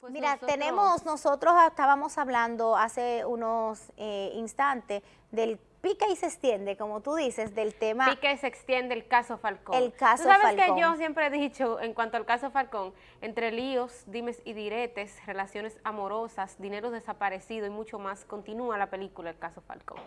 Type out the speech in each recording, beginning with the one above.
Pues Mira, tenemos, nosotros estábamos hablando hace unos eh, instantes del pica y se extiende, como tú dices, del tema... Pica y se extiende el caso Falcón. El caso ¿Tú sabes que yo siempre he dicho, en cuanto al caso Falcón, entre líos, dimes y diretes, relaciones amorosas, dinero desaparecido y mucho más, continúa la película El caso Falcón.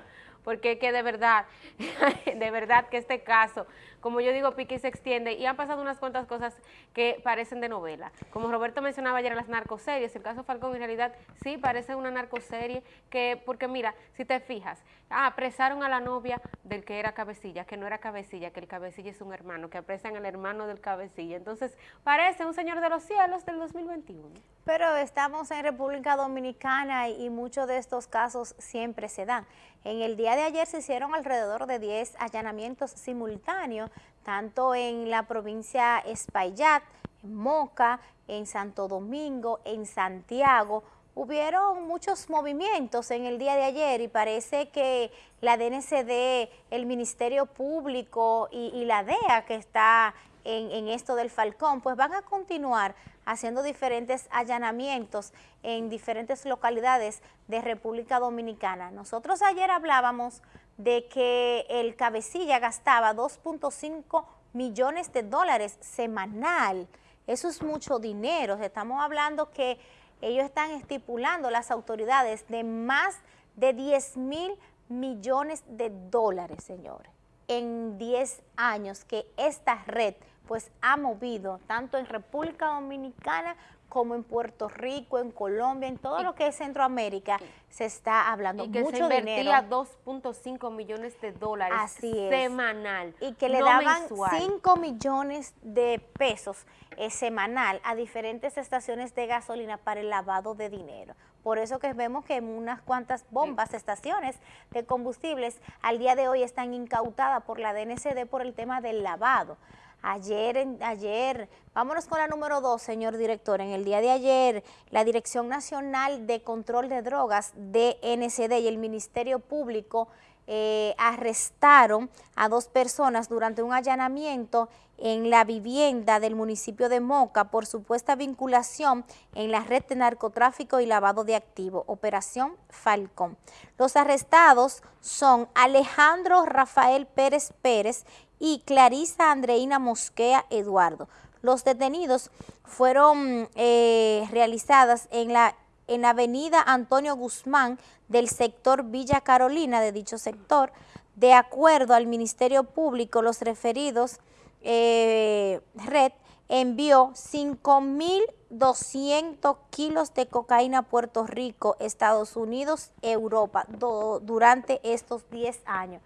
Porque que de verdad, de verdad que este caso, como yo digo, pica y se extiende, y han pasado unas cuantas cosas que parecen de novela. Como Roberto mencionaba ayer las narcoseries, el caso Falcón en realidad sí parece una narcoserie, que porque mira, si te fijas, ah, apresaron a la novia del que era cabecilla, que no era cabecilla, que el cabecilla es un hermano, que apresan al hermano del cabecilla. Entonces, parece un señor de los cielos del 2021. Pero estamos en República Dominicana y, muchos de estos casos siempre se dan. En el día de ayer se hicieron alrededor de 10 allanamientos simultáneos, tanto en la provincia Espaillat, en Moca, en Santo Domingo, en Santiago, hubieron muchos movimientos en el día de ayer y parece que la DNCD, el Ministerio Público y, la DEA que está en, en, esto del Falcón, pues van a continuar haciendo diferentes allanamientos en diferentes localidades de República Dominicana. Nosotros ayer hablábamos de que el cabecilla gastaba 2.5 millones de dólares semanal. Eso es mucho dinero. Estamos hablando que ellos están estipulando las autoridades de más de 10 mil millones de dólares, señores, en 10 años que esta red pues ha movido tanto en República Dominicana como en Puerto Rico, en Colombia, en todo lo que es Centroamérica, se está hablando y que mucho se invertía 2.5 millones de dólares semanal, Y que le daban 5 millones de pesos eh, semanal a diferentes estaciones de gasolina para el lavado de dinero. Por eso que vemos que unas cuantas bombas, estaciones de combustibles al día de hoy están incautadas por la DNCD por el tema del lavado. Ayer, ayer, vámonos con la número dos, señor director. En el día de ayer, la Dirección Nacional de Control de Drogas, DNCD y el Ministerio Público eh, arrestaron a dos personas durante un allanamiento en la vivienda del municipio de Moca por supuesta vinculación en la red de narcotráfico y lavado de activos, Operación Falcón. Los arrestados son Alejandro Rafael Pérez Pérez y Clarisa Andreina Mosquea Eduardo. Los detenidos fueron eh, realizadas en la, en avenida Antonio Guzmán del sector Villa Carolina de dicho sector. De acuerdo al Ministerio Público, los referidos eh, red envió 5.200 kilos de cocaína a Puerto Rico, Estados Unidos, Europa, durante estos 10 años.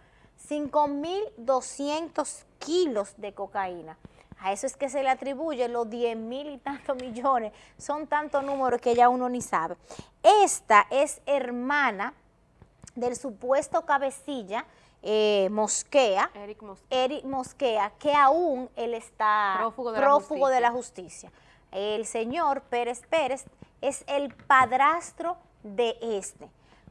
5.200 kilos de cocaína. A eso es que se le atribuye los 10 mil y tantos millones. Son tantos números que ya uno ni sabe. Esta es hermana del supuesto cabecilla eh, Mosquea, Eric Mosquea. que aún él está prófugo, de la justicia. El señor Pérez Pérez es el padrastro de este.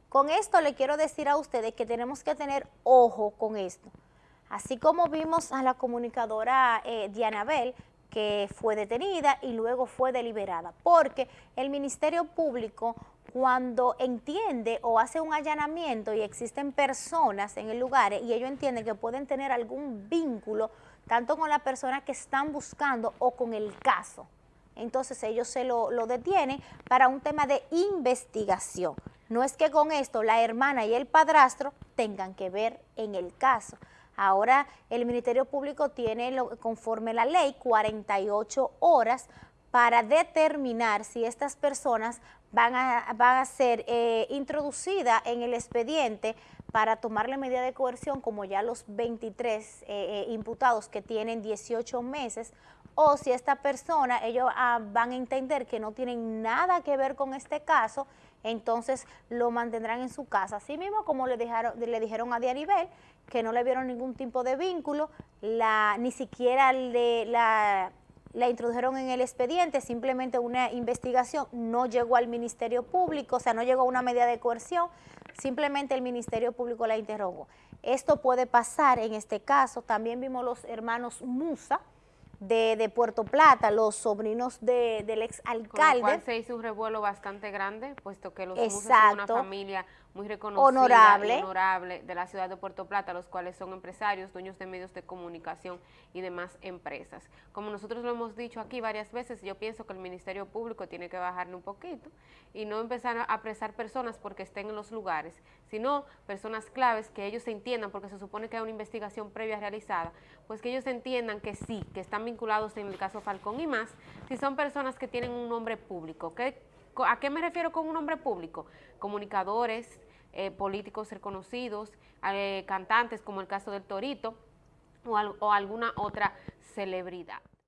Con esto le quiero decir a ustedes que tenemos que tener ojo con esto. Así como vimos a la comunicadora eh, Diana Bell, que fue detenida y luego fue deliberada, porque el Ministerio Público cuando entiende o hace un allanamiento y existen personas en el lugar y ellos entienden que pueden tener algún vínculo tanto con la persona que están buscando o con el caso. Entonces ellos se lo detienen para un tema de investigación. No es que con esto la hermana y el padrastro tengan que ver en el caso. Ahora el Ministerio Público tiene, conforme la ley, 48 horas para determinar si estas personas van a, van a ser eh, introducidas en el expediente para tomarle medida de coerción como ya los 23 eh, eh, imputados que tienen 18 meses o si esta persona, ellos ah, van a entender que no tienen nada que ver con este caso, entonces lo mantendrán en su casa. Así mismo como le, dijeron a Dianibel que no le vieron ningún tipo de vínculo, ni siquiera le, la introdujeron en el expediente, simplemente una investigación no llegó al Ministerio Público, o sea, no llegó a una medida de coerción, simplemente el Ministerio Público la interrogó. Esto puede pasar en este caso, también vimos los hermanos Musa, de, Puerto Plata, los sobrinos del ex alcalde. Con lo cual se hizo un revuelo bastante grande, puesto que los son una familia muy reconocida honorable. honorable de la ciudad de Puerto Plata, los cuales son empresarios, dueños de medios de comunicación y demás empresas. Como nosotros lo hemos dicho aquí varias veces, yo pienso que el Ministerio Público tiene que bajarle un poquito y no empezar a apresar personas porque estén en los lugares, sino personas claves que ellos se entiendan, porque se supone que hay una investigación previa realizada, pues que ellos entiendan que sí, que están vinculados en el caso Falcón y más, si son personas que tienen un nombre público. ¿A qué me refiero con un nombre público? Comunicadores, eh, políticos reconocidos, eh, cantantes como el caso del Torito o alguna otra celebridad.